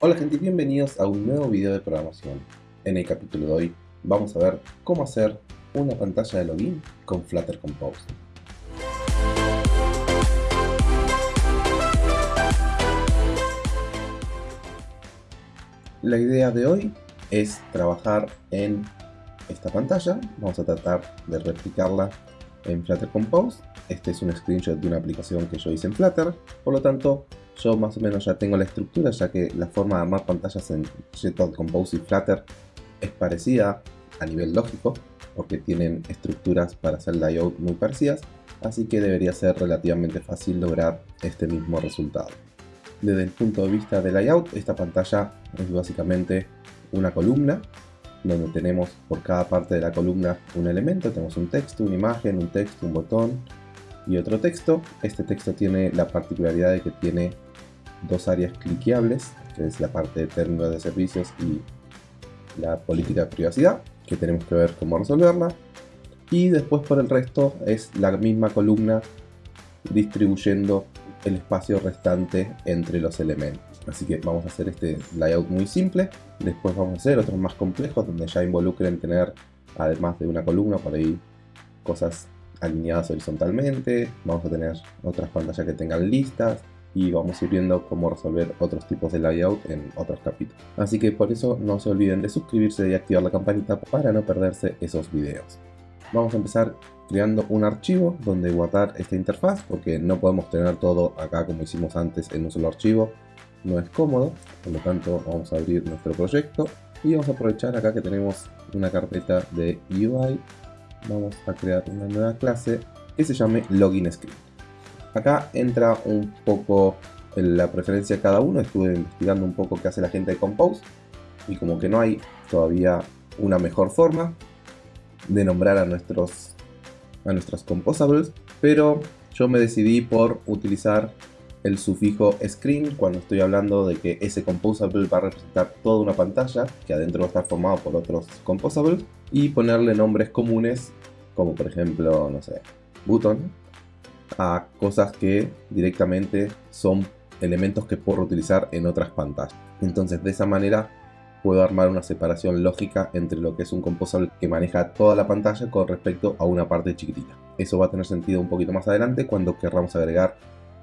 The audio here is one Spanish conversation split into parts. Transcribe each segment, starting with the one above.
Hola gente y bienvenidos a un nuevo video de programación. En el capítulo de hoy vamos a ver cómo hacer una pantalla de login con Flutter Compose. La idea de hoy es trabajar en esta pantalla. Vamos a tratar de replicarla en Flutter Compose. Este es un screenshot de una aplicación que yo hice en Flutter. Por lo tanto, yo más o menos ya tengo la estructura, ya que la forma de armar pantallas en Jetpack Compose y Flutter es parecida a nivel lógico, porque tienen estructuras para hacer layout muy parecidas, así que debería ser relativamente fácil lograr este mismo resultado. Desde el punto de vista de layout, esta pantalla es básicamente una columna, donde tenemos por cada parte de la columna un elemento, tenemos un texto, una imagen, un texto, un botón y otro texto. Este texto tiene la particularidad de que tiene dos áreas cliqueables, que es la parte de términos de servicios y la política de privacidad, que tenemos que ver cómo resolverla. Y después por el resto es la misma columna distribuyendo el espacio restante entre los elementos. Así que vamos a hacer este layout muy simple. Después vamos a hacer otros más complejos donde ya involucren tener, además de una columna, por ahí cosas alineadas horizontalmente. Vamos a tener otras pantallas que tengan listas y vamos a ir viendo cómo resolver otros tipos de layout en otros capítulos. Así que por eso no se olviden de suscribirse y activar la campanita para no perderse esos videos. Vamos a empezar creando un archivo donde guardar esta interfaz porque no podemos tener todo acá como hicimos antes en un solo archivo. No es cómodo, por lo tanto vamos a abrir nuestro proyecto y vamos a aprovechar acá que tenemos una carpeta de UI. Vamos a crear una nueva clase que se llame Login Script. Acá entra un poco la preferencia de cada uno, estuve investigando un poco qué hace la gente de Compose y como que no hay todavía una mejor forma de nombrar a nuestros, a nuestros composables, pero yo me decidí por utilizar el sufijo screen cuando estoy hablando de que ese composable va a representar toda una pantalla que adentro va a estar formado por otros composables y ponerle nombres comunes como por ejemplo, no sé, button a cosas que directamente son elementos que puedo utilizar en otras pantallas. Entonces de esa manera puedo armar una separación lógica entre lo que es un composable que maneja toda la pantalla con respecto a una parte chiquitita. Eso va a tener sentido un poquito más adelante cuando querramos agregar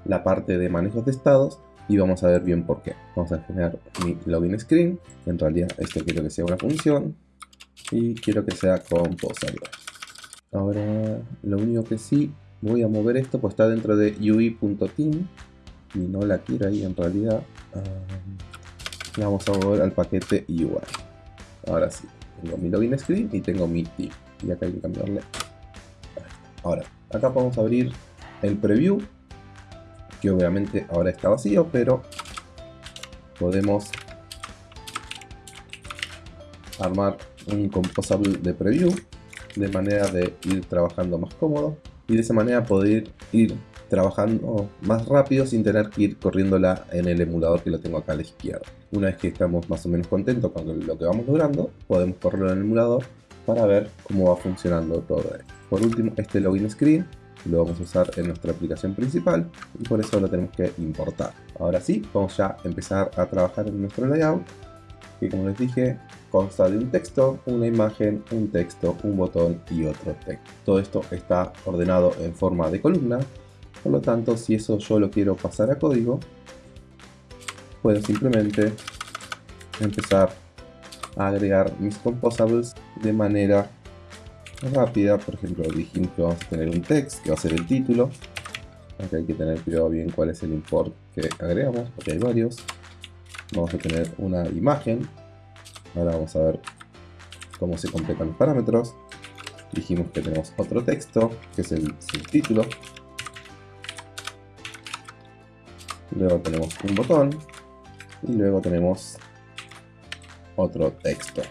la parte de manejos de estados y vamos a ver bien por qué. Vamos a generar mi login screen. En realidad esto quiero que sea una función y quiero que sea composable. Ahora lo único que sí voy a mover esto pues está dentro de ui.team y no la quiero ahí en realidad. Vamos a mover al paquete UI. Ahora sí, tengo mi login screen y tengo mi team. Y acá hay que cambiarle. Ahora, acá podemos abrir el preview que obviamente ahora está vacío pero podemos armar un composable de preview de manera de ir trabajando más cómodo y de esa manera poder ir trabajando más rápido sin tener que ir corriéndola en el emulador que lo tengo acá a la izquierda. Una vez que estamos más o menos contentos con lo que vamos logrando, podemos correrlo en el emulador para ver cómo va funcionando todo esto. Por último, este login screen lo vamos a usar en nuestra aplicación principal y por eso lo tenemos que importar. Ahora sí, vamos ya a empezar a trabajar en nuestro layout que como les dije consta de un texto, una imagen, un texto, un botón y otro texto. Todo esto está ordenado en forma de columna, por lo tanto si eso yo lo quiero pasar a código, puedo simplemente empezar a agregar mis composables de manera rápida. Por ejemplo, dijimos que vamos a tener un text, que va a ser el título. Acá hay que tener cuidado bien cuál es el import que agregamos, porque hay varios. Vamos a tener una imagen, Ahora vamos a ver cómo se completan los parámetros. Dijimos que tenemos otro texto, que es el subtítulo. Luego tenemos un botón. Y luego tenemos otro texto.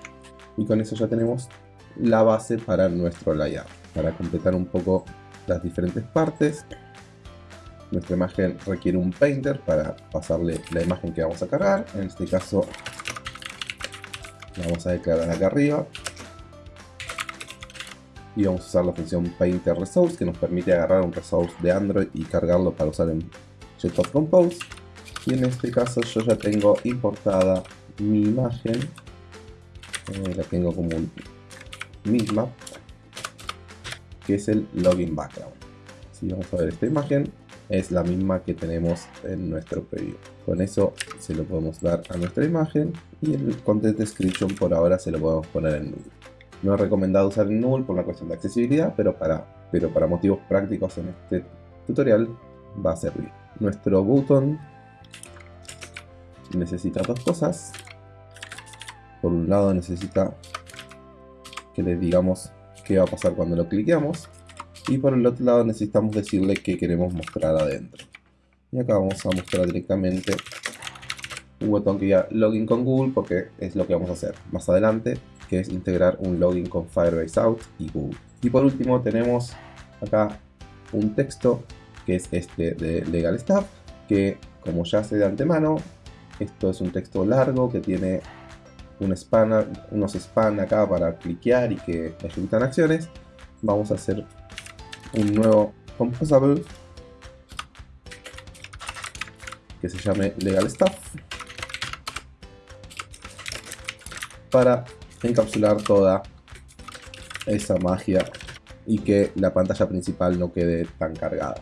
Y con eso ya tenemos la base para nuestro layout. Para completar un poco las diferentes partes, nuestra imagen requiere un painter para pasarle la imagen que vamos a cargar. En este caso vamos a declarar acá arriba y vamos a usar la función painter resource que nos permite agarrar un resource de Android y cargarlo para usar en Jetpack Compose Y en este caso yo ya tengo importada mi imagen. Eh, la tengo como un misma que es el login background. Si vamos a ver esta imagen, es la misma que tenemos en nuestro preview. Con eso se lo podemos dar a nuestra imagen y el content description por ahora se lo podemos poner en null. No es recomendado usar en null por una cuestión de accesibilidad, pero para, pero para motivos prácticos en este tutorial va a servir. Nuestro button necesita dos cosas. Por un lado necesita que le digamos qué va a pasar cuando lo cliqueamos. Y por el otro lado necesitamos decirle qué queremos mostrar adentro. Y acá vamos a mostrar directamente un botón que ya login con Google porque es lo que vamos a hacer más adelante, que es integrar un login con Firebase Out y Google. Y por último tenemos acá un texto que es este de Legal Staff, que como ya sé de antemano, esto es un texto largo que tiene un span, unos span acá para cliquear y que ejecutan acciones. Vamos a hacer un nuevo composable que se llame legal stuff para encapsular toda esa magia y que la pantalla principal no quede tan cargada.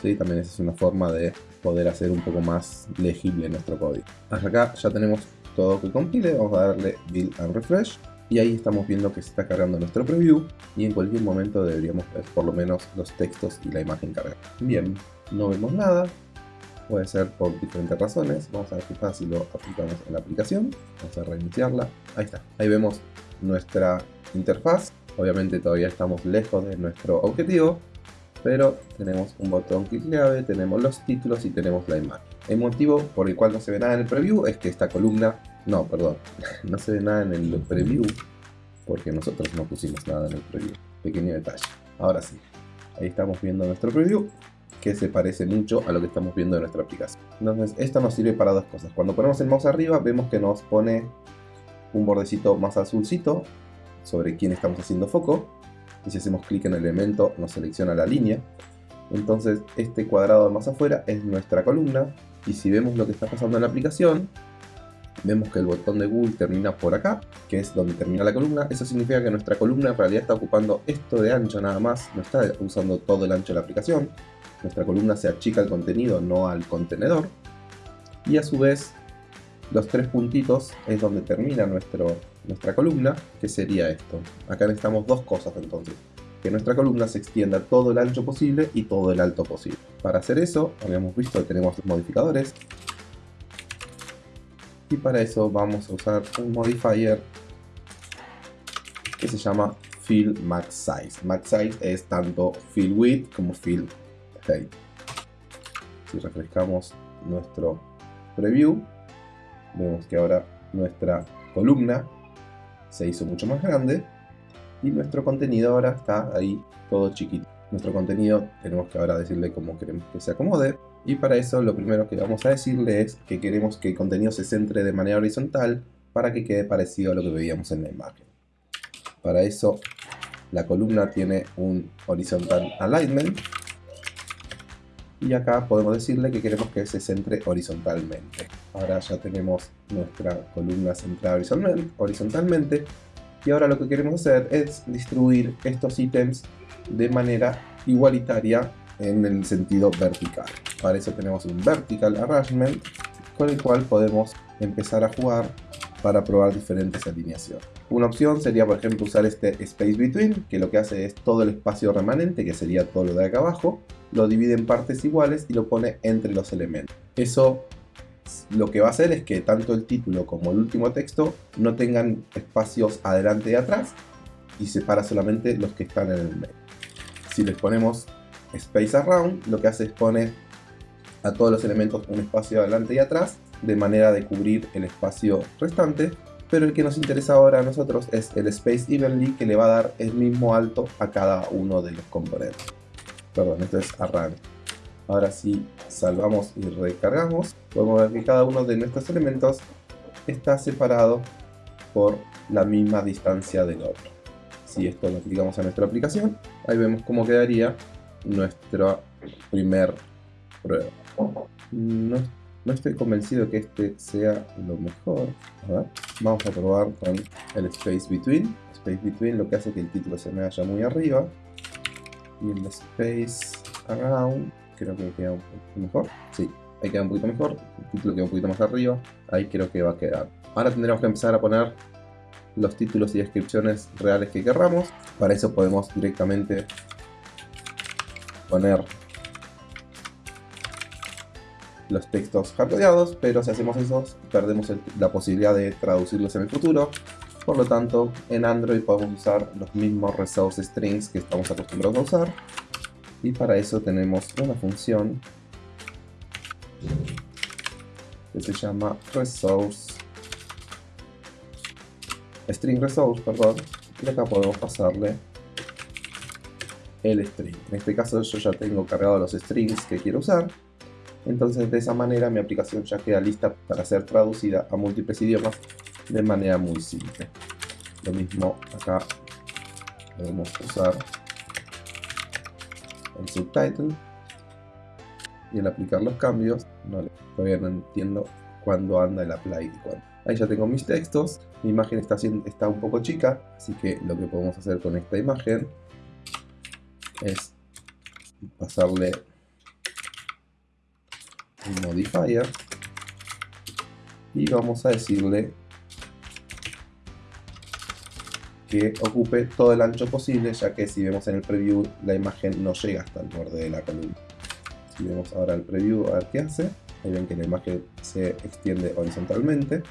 ¿Sí? También esa es una forma de poder hacer un poco más legible nuestro código. Hasta acá ya tenemos todo que compile, vamos a darle build and refresh y ahí estamos viendo que se está cargando nuestro preview y en cualquier momento deberíamos ver por lo menos los textos y la imagen cargada. Bien, no vemos nada, puede ser por diferentes razones, vamos a ver qué pasa si lo aplicamos en la aplicación, vamos a reiniciarla, ahí está, ahí vemos nuestra interfaz, obviamente todavía estamos lejos de nuestro objetivo, pero tenemos un botón clickeable, tenemos los títulos y tenemos la imagen. El motivo por el cual no se ve nada en el preview es que esta columna, no, perdón, no se ve nada en el preview porque nosotros no pusimos nada en el preview. Pequeño detalle. Ahora sí, ahí estamos viendo nuestro preview que se parece mucho a lo que estamos viendo en nuestra aplicación. Entonces, esto nos sirve para dos cosas. Cuando ponemos el mouse arriba, vemos que nos pone un bordecito más azulcito sobre quién estamos haciendo foco. Y si hacemos clic en el elemento, nos selecciona la línea. Entonces, este cuadrado más afuera es nuestra columna y si vemos lo que está pasando en la aplicación, vemos que el botón de Google termina por acá, que es donde termina la columna. Eso significa que nuestra columna en realidad está ocupando esto de ancho nada más, no está usando todo el ancho de la aplicación. Nuestra columna se achica el contenido, no al contenedor. Y a su vez, los tres puntitos es donde termina nuestro, nuestra columna, que sería esto. Acá necesitamos dos cosas entonces que nuestra columna se extienda todo el ancho posible y todo el alto posible. Para hacer eso, habíamos visto que tenemos los modificadores. Y para eso vamos a usar un modifier que se llama Fill Max Size. Max Size es tanto Fill Width como Fill Height. Si refrescamos nuestro preview, vemos que ahora nuestra columna se hizo mucho más grande y nuestro contenido ahora está ahí todo chiquito. Nuestro contenido tenemos que ahora decirle cómo queremos que se acomode y para eso lo primero que vamos a decirle es que queremos que el contenido se centre de manera horizontal para que quede parecido a lo que veíamos en la imagen. Para eso la columna tiene un horizontal alignment y acá podemos decirle que queremos que se centre horizontalmente. Ahora ya tenemos nuestra columna centrada horizontalmente y ahora lo que queremos hacer es distribuir estos ítems de manera igualitaria en el sentido vertical. Para eso tenemos un Vertical Arrangement con el cual podemos empezar a jugar para probar diferentes alineaciones. Una opción sería por ejemplo usar este Space Between que lo que hace es todo el espacio remanente que sería todo lo de acá abajo lo divide en partes iguales y lo pone entre los elementos. Eso lo que va a hacer es que tanto el título como el último texto no tengan espacios adelante y atrás y separa solamente los que están en el medio. Si les ponemos Space Around, lo que hace es poner a todos los elementos un espacio adelante y atrás de manera de cubrir el espacio restante pero el que nos interesa ahora a nosotros es el Space Evenly que le va a dar el mismo alto a cada uno de los componentes. Perdón, esto es Arrange. Ahora si salvamos y recargamos, podemos ver que cada uno de nuestros elementos está separado por la misma distancia del otro. Si esto lo aplicamos a nuestra aplicación, ahí vemos cómo quedaría nuestra primer prueba. No estoy convencido que este sea lo mejor. A ver, vamos a probar con el Space Between. Space Between lo que hace que el título se me vaya muy arriba. Y el Space Around creo que queda un poquito mejor. Sí, ahí queda un poquito mejor. El título queda un poquito más arriba. Ahí creo que va a quedar. Ahora tendremos que empezar a poner los títulos y descripciones reales que querramos. Para eso podemos directamente poner los textos hardcodeados, pero si hacemos eso perdemos la posibilidad de traducirlos en el futuro. Por lo tanto, en Android podemos usar los mismos resource strings que estamos acostumbrados a usar. Y para eso tenemos una función que se llama resource string resource, perdón, y acá podemos pasarle el string. En este caso yo ya tengo cargado los strings que quiero usar, entonces de esa manera mi aplicación ya queda lista para ser traducida a múltiples idiomas de manera muy simple. Lo mismo acá podemos usar el subtitle y al aplicar los cambios, no, todavía no entiendo cuándo anda el apply y cuándo. Ahí ya tengo mis textos, mi imagen está, está un poco chica, así que lo que podemos hacer con esta imagen es pasarle un modifier. Y vamos a decirle que ocupe todo el ancho posible ya que si vemos en el preview la imagen no llega hasta el borde de la columna. Si vemos ahora el preview a ver qué hace. Ahí ven que la imagen se extiende horizontalmente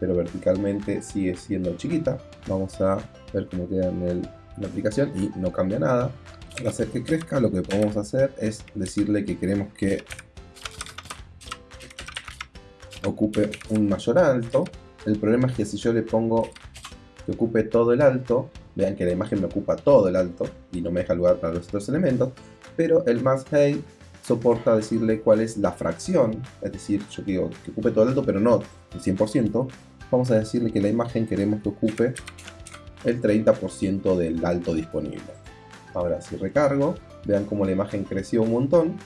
pero verticalmente sigue siendo chiquita. Vamos a ver cómo queda en, la aplicación y no cambia nada para hacer que crezca lo que podemos hacer es decirle que queremos que ocupe un mayor alto. El problema es que si yo le pongo que ocupe todo el alto, vean que la imagen me ocupa todo el alto y no me deja lugar para los otros elementos, pero el más height soporta decirle cuál es la fracción, es decir, yo quiero que ocupe todo el alto, pero no el 100%, vamos a decirle que la imagen queremos que ocupe el 30% del alto disponible. Ahora si recargo, vean cómo la imagen creció un montón,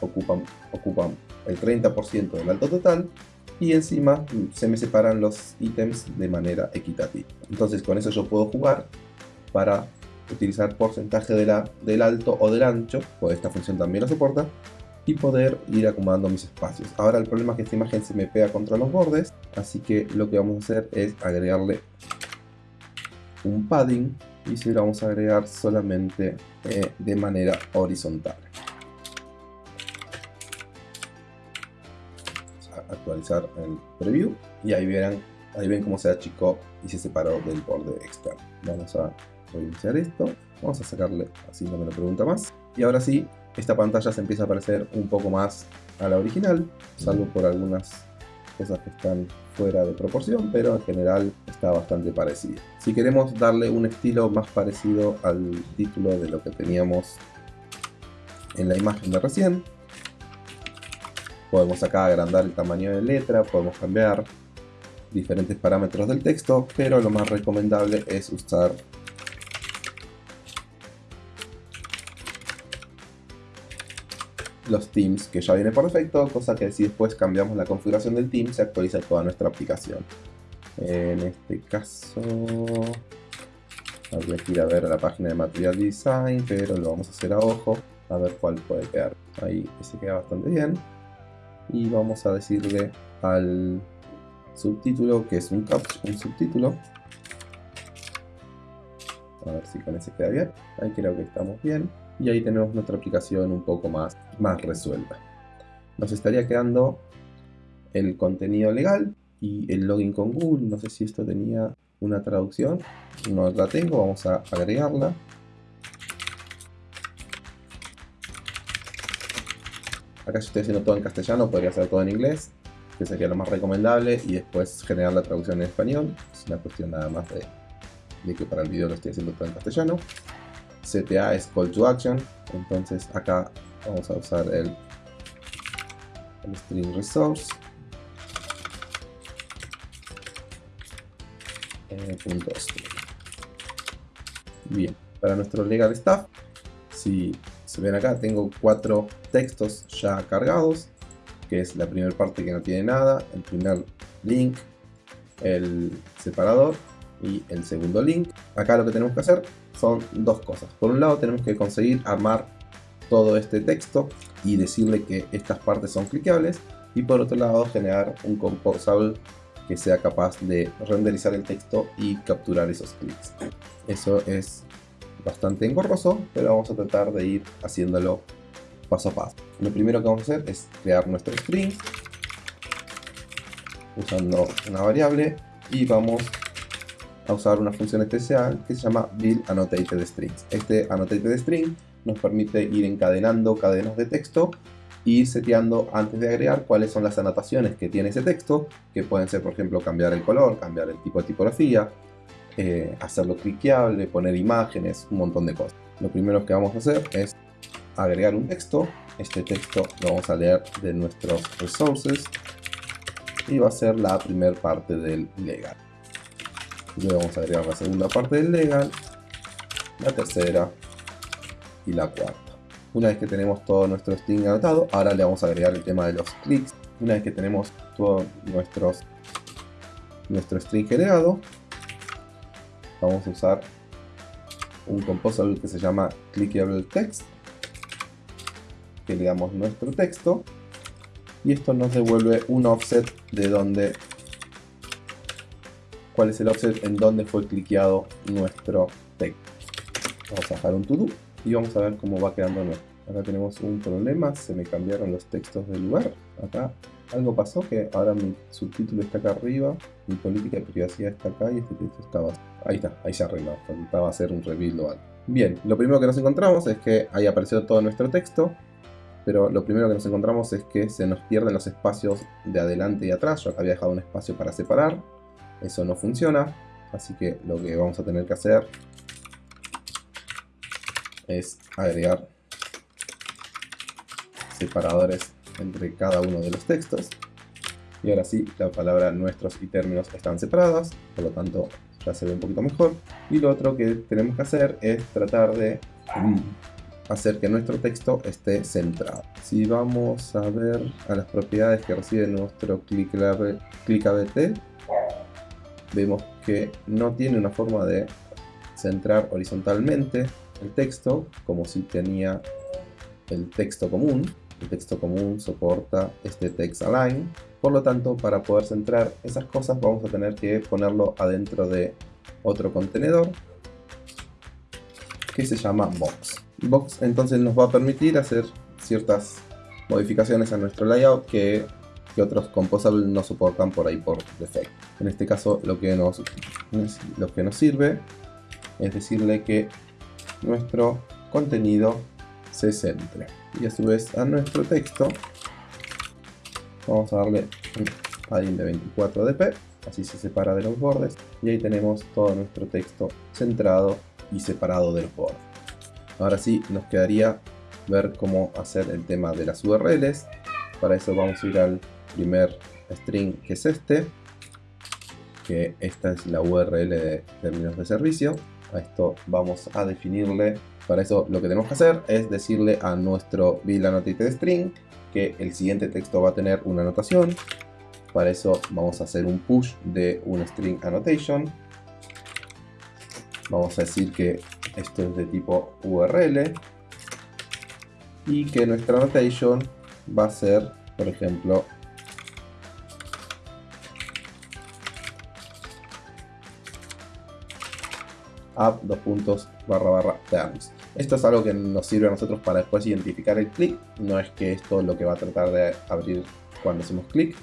ocupan, ocupan el 30% del alto total y encima se me separan los ítems de manera equitativa. Entonces con eso yo puedo jugar para utilizar porcentaje de la, del alto o del ancho, pues esta función también lo soporta, y poder ir acomodando mis espacios. Ahora el problema es que esta imagen se me pega contra los bordes, así que lo que vamos a hacer es agregarle un padding y si lo vamos a agregar solamente eh, de manera horizontal. actualizar el preview y ahí verán, ahí ven cómo se achicó y se separó del borde externo. Vamos a reiniciar esto, vamos a sacarle, así no me lo pregunta más. Y ahora sí, esta pantalla se empieza a parecer un poco más a la original, salvo por algunas cosas que están fuera de proporción, pero en general está bastante parecida. Si queremos darle un estilo más parecido al título de lo que teníamos en la imagen de recién, Podemos acá agrandar el tamaño de letra, podemos cambiar diferentes parámetros del texto, pero lo más recomendable es usar los themes que ya viene por defecto, cosa que si después cambiamos la configuración del theme se actualiza toda nuestra aplicación. En este caso habría que ir a ver la página de Material Design, pero lo vamos a hacer a ojo, a ver cuál puede quedar. Ahí se queda bastante bien y vamos a decirle al subtítulo que es un, un subtítulo a ver si con ese queda bien ahí creo que estamos bien y ahí tenemos nuestra aplicación un poco más, más resuelta nos estaría quedando el contenido legal y el login con Google no sé si esto tenía una traducción no la tengo, vamos a agregarla Acá si estoy haciendo todo en castellano, podría hacer todo en inglés, que sería lo más recomendable, y después generar la traducción en español. Es una cuestión nada más de, que para el video lo estoy haciendo todo en castellano. CTA es Call to Action, entonces acá vamos a usar el, string resource. Punto Bien, para nuestro legal staff, si se ven acá, tengo cuatro textos ya cargados. que es la primera parte que no tiene nada, el primer link, el separador y el segundo link. Acá lo que tenemos que hacer son dos cosas. Por un lado tenemos que conseguir armar todo este texto y decirle que estas partes son cliqueables y por otro lado generar un composable que sea capaz de renderizar el texto y capturar esos clics. Eso es bastante engorroso, pero vamos a tratar de ir haciéndolo paso a paso. Lo primero que vamos a hacer es crear nuestro string usando una variable y vamos a usar una función especial que se llama build annotated strings. Este annotated string nos permite ir encadenando cadenas de texto e ir seteando antes de agregar cuáles son las anotaciones que tiene ese texto, que pueden ser por ejemplo cambiar el color, cambiar el tipo de tipografía, eh, hacerlo cliqueable, poner imágenes, un montón de cosas. Lo primero que vamos a hacer es agregar un texto. Este texto lo vamos a leer de nuestros resources y va a ser la primera parte del legal. Luego vamos a agregar la segunda parte del legal, la tercera y la cuarta. Una vez que tenemos todo nuestro string anotado, ahora le vamos a agregar el tema de los clics. Una vez que tenemos todo nuestros, nuestro string generado, vamos a usar un composable que se llama clickable text que le damos nuestro texto y esto nos devuelve un offset de donde cuál es el offset en donde fue cliqueado nuestro texto vamos a dejar un to do y vamos a ver cómo va quedando nuestro. Acá tenemos un problema se me cambiaron los textos del lugar. Acá algo pasó que ahora mi subtítulo está acá arriba mi política de privacidad está acá y este texto estaba ahí está ahí se arregló faltaba hacer un rebuild o algo. Bien lo primero que nos encontramos es que ahí apareció todo nuestro texto pero lo primero que nos encontramos es que se nos pierden los espacios de adelante y atrás. Yo había dejado un espacio para separar, eso no funciona, así que lo que vamos a tener que hacer es agregar separadores entre cada uno de los textos. Y ahora sí, la palabra nuestros y términos están separadas, por lo tanto ya se ve un poquito mejor. Y lo otro que tenemos que hacer es tratar de hacer que nuestro texto esté centrado. Si vamos a ver a las propiedades que recibe nuestro ClickABT, vemos que no tiene una forma de centrar horizontalmente el texto como si tenía el texto común. El texto común soporta este text align, por lo tanto para poder centrar esas cosas vamos a tener que ponerlo adentro de otro contenedor que se llama box. Box entonces nos va a permitir hacer ciertas modificaciones a nuestro layout que, otros composables no soportan por ahí por defecto. En este caso lo que, nos, lo que nos sirve es decirle que nuestro contenido se centre. Y a su vez a nuestro texto vamos a darle un padding de 24 dp, así se separa de los bordes y ahí tenemos todo nuestro texto centrado y separado de los bordes. Ahora sí, nos quedaría ver cómo hacer el tema de las URLs. Para eso vamos a ir al primer string que es este. Que esta es la URL de términos de servicio. A esto vamos a definirle. Para eso lo que tenemos que hacer es decirle a nuestro annotated string que el siguiente texto va a tener una anotación. Para eso vamos a hacer un push de un string annotation. Vamos a decir que esto es de tipo URL y que nuestra annotation va a ser, por ejemplo, app dos puntos barra barra terms. Esto es algo que nos sirve a nosotros para después identificar el clic. No es que esto es lo que va a tratar de abrir cuando hacemos clic.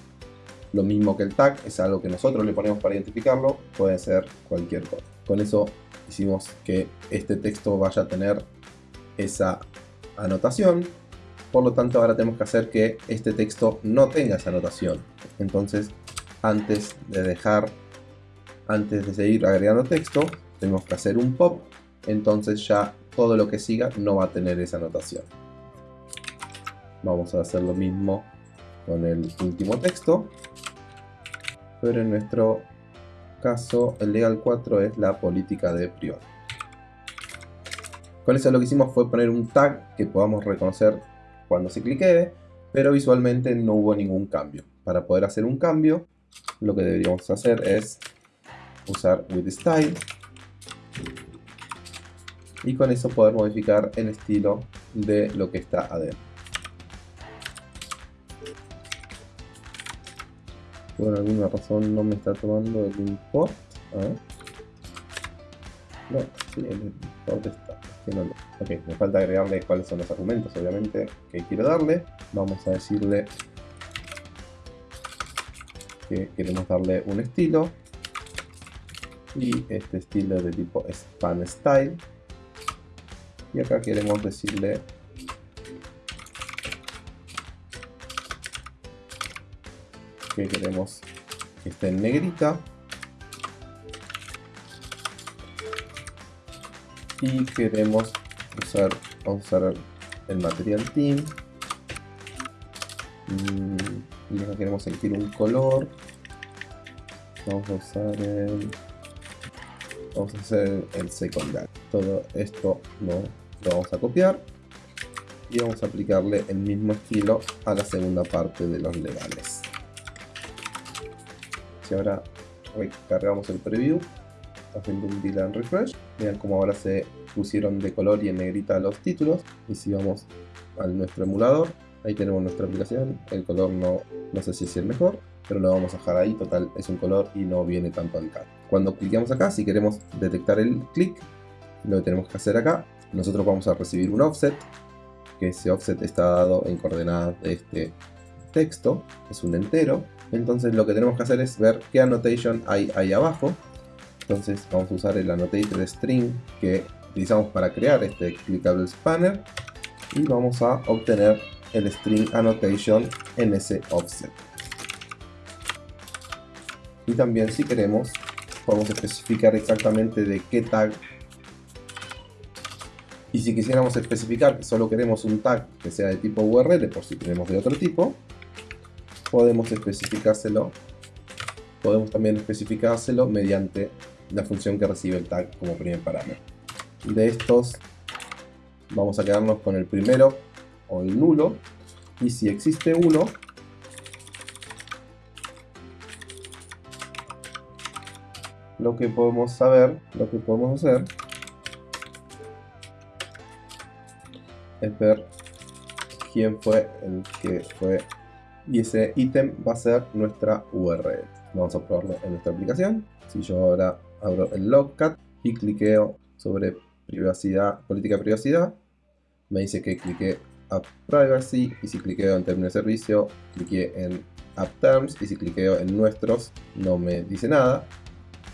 Lo mismo que el tag es algo que nosotros le ponemos para identificarlo. Puede ser cualquier cosa. Con eso hicimos que este texto vaya a tener esa anotación. Por lo tanto, ahora tenemos que hacer que este texto no tenga esa anotación. Entonces, antes de dejar, antes de seguir agregando texto, tenemos que hacer un pop. Entonces ya todo lo que siga no va a tener esa anotación. Vamos a hacer lo mismo con el último texto. Pero en nuestro caso, el legal 4 es la política de prior. Con eso lo que hicimos fue poner un tag que podamos reconocer cuando se clique, pero visualmente no hubo ningún cambio. Para poder hacer un cambio, lo que deberíamos hacer es usar with style y con eso poder modificar el estilo de lo que está adentro. Por alguna razón no me está tomando el import. No, sí, el import está. Ok, me falta agregarle cuáles son los argumentos, obviamente, que quiero darle. Vamos a decirle que queremos darle un estilo. Y este estilo de tipo span style. Y acá queremos decirle que queremos que esté en negrita. Y queremos usar, usar el material team mm, y acá queremos elegir un color. Vamos a usar el vamos a hacer el secundario. Todo esto no lo vamos a copiar y vamos a aplicarle el mismo estilo a la segunda parte de los legales si ahora recargamos el preview, haciendo un delay refresh, vean cómo ahora se pusieron de color y en negrita los títulos. Y si vamos a nuestro emulador, ahí tenemos nuestra aplicación. El color no, no sé si es el mejor, pero lo vamos a dejar ahí. Total, es un color y no viene tanto al CAD. Cuando cliquemos acá, si queremos detectar el clic, lo que tenemos que hacer acá, nosotros vamos a recibir un offset, que ese offset está dado en coordenadas de este texto, es un entero, entonces lo que tenemos que hacer es ver qué annotation hay ahí abajo. Entonces vamos a usar el annotated string que utilizamos para crear este clickable spanner y vamos a obtener el string annotation en ese offset. Y también si queremos podemos especificar exactamente de qué tag y si quisiéramos especificar que solo queremos un tag que sea de tipo URL por si tenemos de otro tipo podemos especificárselo podemos también especificárselo mediante la función que recibe el tag como primer parámetro. De estos vamos a quedarnos con el primero o el nulo. Y si existe uno lo que podemos saber lo que podemos hacer es ver quién fue el que fue y ese ítem va a ser nuestra URL. Vamos a probarlo en nuestra aplicación. Si yo ahora abro el logcat y cliqueo sobre privacidad, política de privacidad, me dice que clique App Privacy y si cliqueo en términos de servicio, cliqué en App Terms y si cliqueo en nuestros no me dice nada.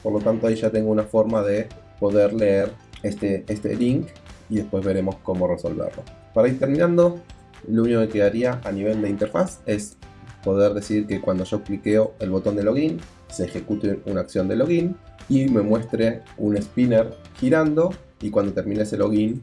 Por lo tanto ahí ya tengo una forma de poder leer este, este link y después veremos cómo resolverlo. Para ir terminando, lo único que quedaría a nivel de interfaz es poder decir que cuando yo cliqueo el botón de login se ejecute una acción de login y me muestre un spinner girando y cuando termine ese login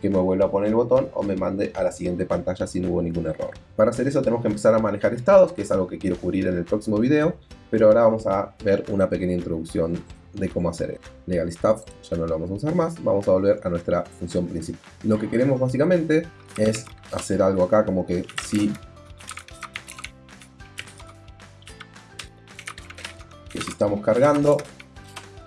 que me vuelva a poner el botón o me mande a la siguiente pantalla si no hubo ningún error. Para hacer eso tenemos que empezar a manejar estados, que es algo que quiero cubrir en el próximo video, pero ahora vamos a ver una pequeña introducción de cómo hacer esto. Legal Stuff ya no lo vamos a usar más, vamos a volver a nuestra función principal. Lo que queremos básicamente es hacer algo acá como que si que si estamos cargando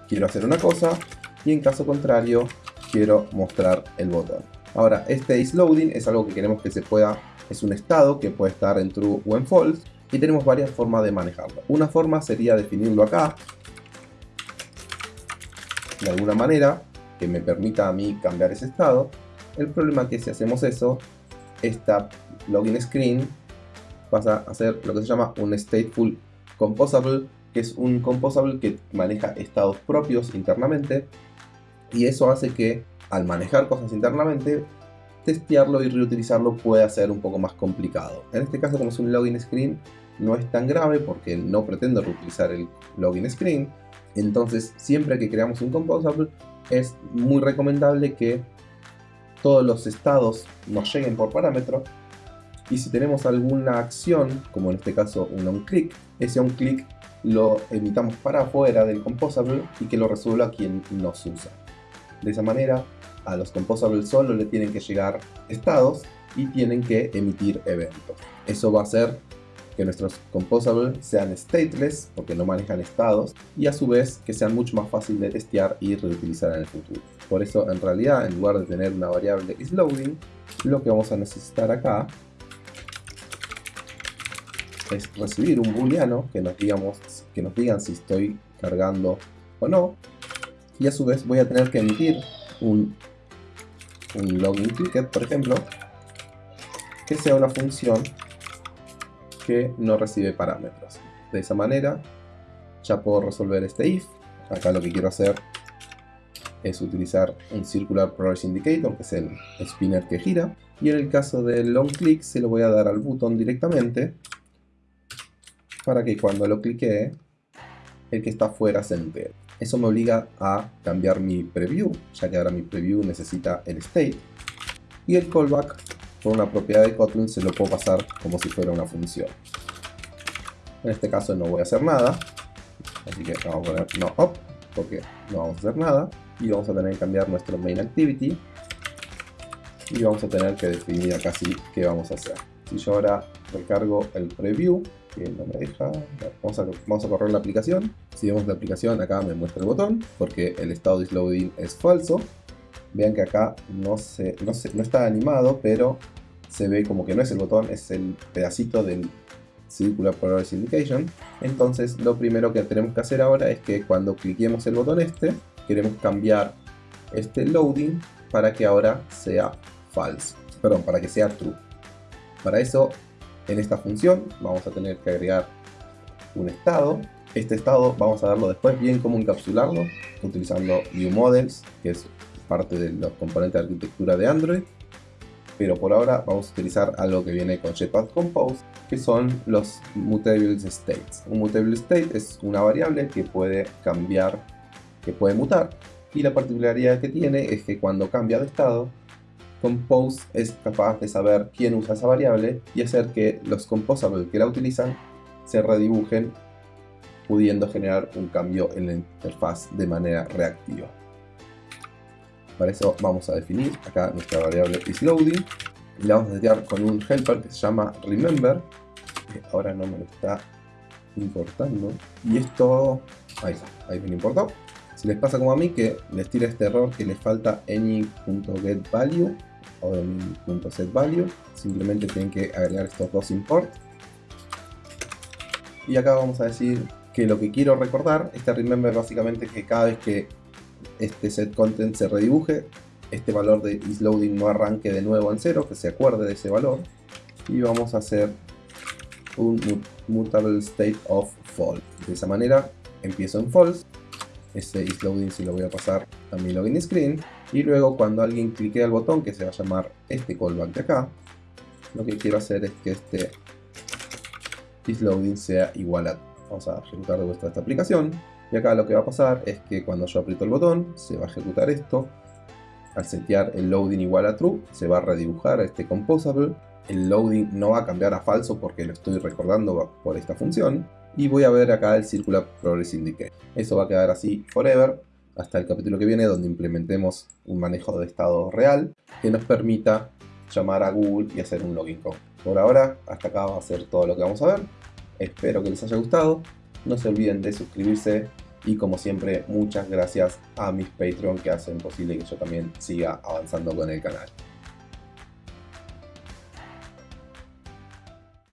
quiero hacer una cosa y en caso contrario quiero mostrar el botón. Ahora este is loading es algo que queremos que se pueda, es un estado que puede estar en true o en false y tenemos varias formas de manejarlo. Una forma sería definirlo acá de alguna manera que me permita a mí cambiar ese estado. El problema es que si hacemos eso, esta login screen pasa a ser lo que se llama un stateful composable, que es un composable que maneja estados propios internamente y eso hace que al manejar cosas internamente testearlo y reutilizarlo puede ser un poco más complicado. En este caso como es un login screen no es tan grave porque no pretendo reutilizar el login screen, entonces, siempre que creamos un composable, es muy recomendable que todos los estados nos lleguen por parámetro. Y si tenemos alguna acción, como en este caso un onClick, ese onClick lo emitamos para afuera del composable y que lo resuelva quien nos usa. De esa manera, a los composables solo le tienen que llegar estados y tienen que emitir eventos. Eso va a hacer que nuestros composables sean stateless porque no manejan estados y a su vez que sean mucho más fácil de testear y reutilizar en el futuro. Por eso en realidad en lugar de tener una variable isLoading, lo que vamos a necesitar acá es recibir un booleano que nos, digamos, que nos digan si estoy cargando o no y a su vez voy a tener que emitir un, un login ticket por ejemplo que sea una función que no recibe parámetros. De esa manera ya puedo resolver este if. Acá lo que quiero hacer es utilizar un Circular Progress Indicator, que es el spinner que gira. Y en el caso del long click se lo voy a dar al botón directamente para que cuando lo clique el que está afuera se entere. Eso me obliga a cambiar mi preview, ya que ahora mi preview necesita el state. Y el callback por una propiedad de Kotlin se lo puedo pasar como si fuera una función. En este caso no voy a hacer nada, así que vamos a poner no up, porque no vamos a hacer nada. Y vamos a tener que cambiar nuestro main activity. Y vamos a tener que definir acá sí qué vamos a hacer. Si yo ahora recargo el preview, no me deja, vamos a, vamos a correr la aplicación. Si vemos la aplicación, acá me muestra el botón, porque el estado de loading es falso. Vean que acá no, se, no, no está animado, pero se ve como que no es el botón, es el pedacito del Circular Progress Indication. Entonces lo primero que tenemos que hacer ahora es que cuando cliquemos el botón este, queremos cambiar este loading para que ahora sea false, perdón, para que sea true. Para eso, en esta función vamos a tener que agregar un estado. Este estado vamos a darlo después bien cómo encapsularlo, utilizando ViewModels, que es parte de los componentes de arquitectura de Android. Pero por ahora vamos a utilizar algo que viene con Jetpack Compose, que son los mutable states. Un mutable state es una variable que puede cambiar, que puede mutar, y la particularidad que tiene es que cuando cambia de estado, Compose es capaz de saber quién usa esa variable y hacer que los composables que la utilizan se redibujen pudiendo generar un cambio en la interfaz de manera reactiva. Para eso vamos a definir acá nuestra variable isLoading y la vamos a setear con un helper que se llama remember que ahora no me lo está importando. Y esto, ahí está, ahí me importó les pasa como a mí que les tira este error que les falta any.getValue o any.setValue, simplemente tienen que agregar estos dos import. Y acá vamos a decir que lo que quiero recordar, este remember básicamente que cada vez que este setContent se redibuje, este valor de isLoading no arranque de nuevo en cero, que se acuerde de ese valor. Y vamos a hacer un mutable state of false. De esa manera empiezo en false este isLoading si lo voy a pasar a mi login screen. Y luego cuando alguien clique el botón que se va a llamar este callback de acá lo que quiero hacer es que este isLoading sea igual a vamos a ejecutar de vuestra esta aplicación. Y acá lo que va a pasar es que cuando yo aprieto el botón se va a ejecutar esto. Al setear el loading igual a true se va a redibujar este composable. El loading no va a cambiar a falso porque lo estoy recordando por esta función y voy a ver acá el Circular Progress Indicator. Eso va a quedar así forever hasta el capítulo que viene donde implementemos un manejo de estado real que nos permita llamar a Google y hacer un login code. Por ahora, hasta acá va a ser todo lo que vamos a ver. Espero que les haya gustado. No se olviden de suscribirse y como siempre, muchas gracias a mis Patreon que hacen posible que yo también siga avanzando con el canal.